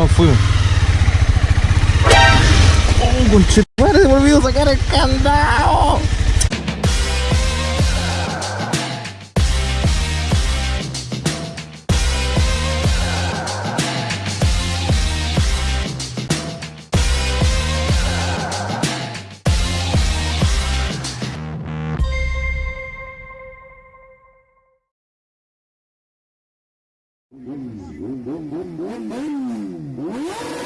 No, fuimos. ¡Oh, conchetumare! Se me olvidó sacar el candado. Música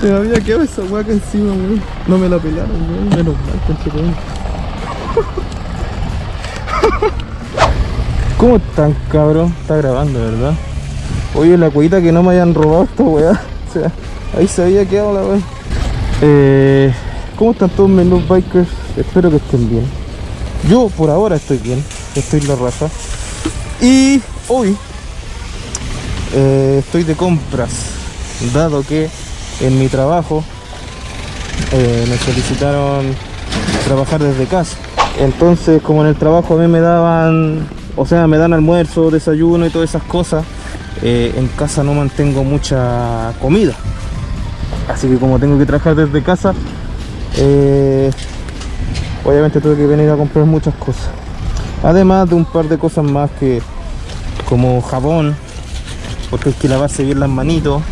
Se me había quedado esa hueca encima, weón. No me la pelaron, weón. Menos mal, conchetumare. ¿Cómo están, cabrón? Está grabando, ¿verdad? Oye, la cuita que no me hayan robado esta weá. O sea, ahí se había quedado la weá. Eh, ¿Cómo están todos mis noob bikers? Espero que estén bien. Yo por ahora estoy bien. Estoy la raza. Y hoy eh, estoy de compras. Dado que en mi trabajo eh, me solicitaron trabajar desde casa. Entonces, como en el trabajo a mí me daban, o sea, me dan almuerzo, desayuno y todas esas cosas, eh, en casa no mantengo mucha comida. Así que como tengo que trabajar desde casa, eh, obviamente tuve que venir a comprar muchas cosas. Además de un par de cosas más que, como jabón, porque hay que lavarse bien las manitos.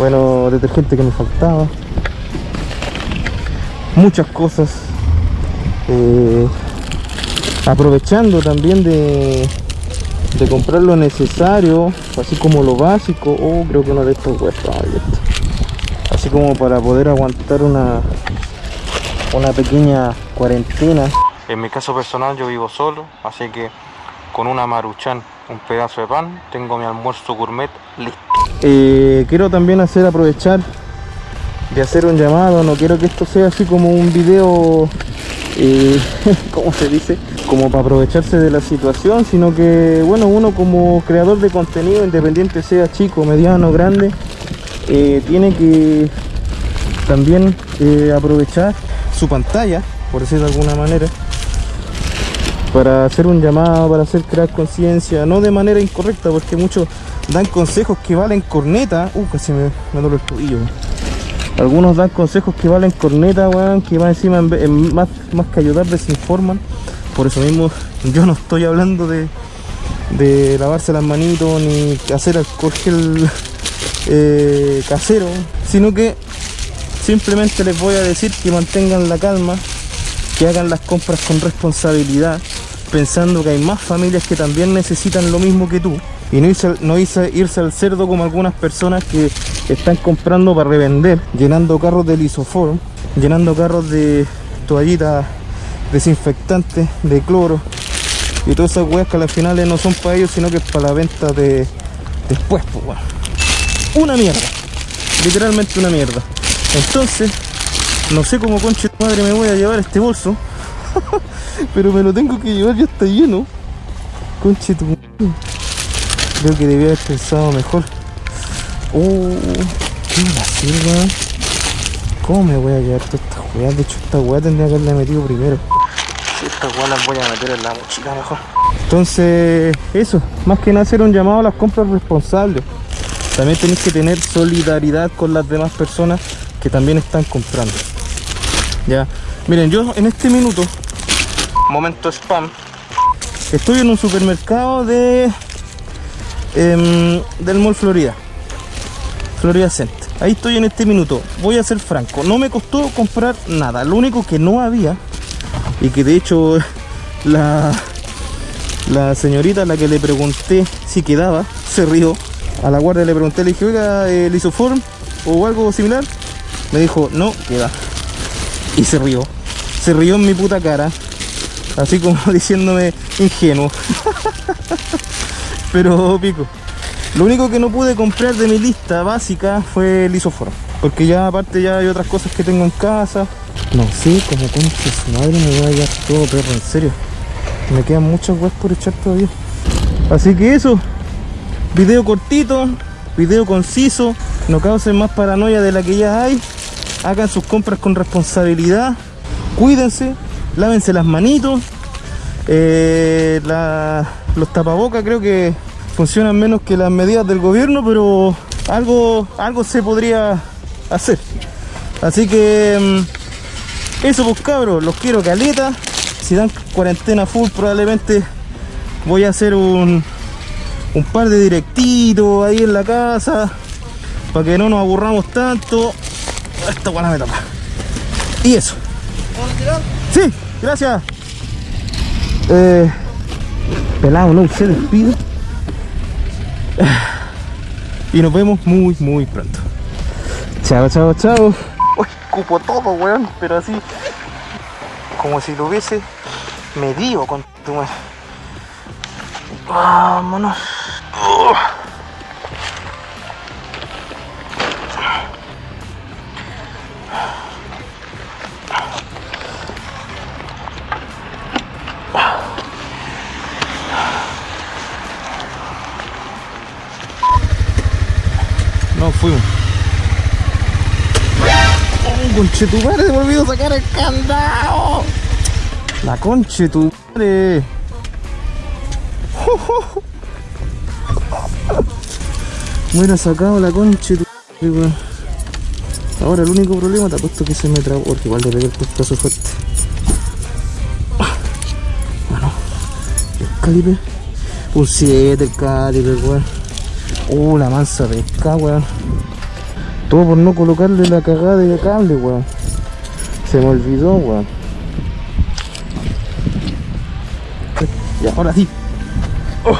Bueno, detergente que me faltaba. Muchas cosas. Eh, aprovechando también de, comprar lo necesario, así como lo básico. Oh, creo que uno de estos estaba abierto. Así como para poder aguantar una, una pequeña cuarentena. En mi caso personal yo vivo solo, así que con una maruchan, un pedazo de pan, tengo mi almuerzo gourmet listo. Eh, quiero también hacer aprovechar de hacer un llamado, no quiero que esto sea así como un video, eh, ¿cómo se dice? Como para aprovecharse de la situación, sino que, bueno, uno como creador de contenido, independiente sea chico, mediano, grande, eh, tiene que también eh, aprovechar su pantalla, por decirlo de alguna manera, para hacer un llamado, para hacer crear conciencia, no de manera incorrecta, porque muchos dan consejos que valen corneta. Uh, casi me, me el tobillo. Algunos dan consejos que valen corneta, weón, que más encima, en más, más que ayudar, desinforman. Por eso mismo, yo no estoy hablando de, de lavarse las manitos ni hacer alcohol gel eh, casero, sino que simplemente les voy a decir que mantengan la calma, que hagan las compras con responsabilidad, pensando que hay más familias que también necesitan lo mismo que tú. Y no irse, no irse, irse al cerdo como algunas personas que están comprando para revender, llenando carros de lisoform, llenando carros de toallitas desinfectantes, de cloro y todas esas weas que al final no son para ellos, sino que es para la venta de después, pues. Una mierda, literalmente una mierda. Entonces, no sé cómo conche madre me voy a llevar este bolso. Pero me lo tengo que llevar, ya está lleno. Conche tu. Creo que debía haber pensado mejor. Oh, ¿qué va a hacer, weón? ¿Cómo me voy a llevar todas estas weas? De hecho, esta wea tendría que haberla metido primero. Si estas weas las voy a meter en la mochila mejor. Entonces, eso. Más que nada hacer un llamado a las compras responsables. También tenéis que tener solidaridad con las demás personas que también están comprando. Ya. Miren, yo en este minuto, momento spam, estoy en un supermercado de em, del Mall Florida. Florida Center. Ahí estoy en este minuto. Voy a ser franco. No me costó comprar nada. Lo único que no había y que de hecho la la señorita a la que le pregunté si quedaba se rió. A la guardia le pregunté, le dije, oiga, el isoform o algo similar. Me dijo, no, queda. Y se rió. Se rió en mi puta cara. Así como diciéndome ingenuo. Pero pico. Lo único que no pude comprar de mi lista básica fue el isóforo. Porque ya aparte ya hay otras cosas que tengo en casa. No sé, como concha su madre me voy a hallar todo perro, en serio. Me quedan muchas weas por echar todavía. Así que eso. Video cortito, video conciso. No causen más paranoia de la que ya hay. Hagan sus compras con responsabilidad. Cuídense, lávense las manitos. Eh, los tapabocas creo que funcionan menos que las medidas del gobierno, pero algo, algo se podría hacer. Así que mm, eso pues cabros, los quiero caleta. Si dan cuarentena full probablemente voy a hacer un, un par de directitos ahí en la casa para que no nos aburramos tanto. Esta buena me tapa. Y eso. Sí, gracias. Eh, pelado, no se despido. Y nos vemos muy, muy pronto. Chao, chao, chao. Uy, cupo todo, weón, pero así. Como si lo hubiese medido con tu madre. Vámonos. Fuimos. Oh, conche tu madre, se me olvidó sacar el candado. La conche tu madre. Hubiera sacado la conche tu. Ahora el único problema te apuesto que se me trabó, porque igual le pegué el pescazo fuerte. Bueno, el calibre. Un 7 el calibre, weón. Uh, la mansa pesca, weón. Todo por no colocarle la cagada de cable, weón. Se me olvidó, weón. Y ahora sí. Oh.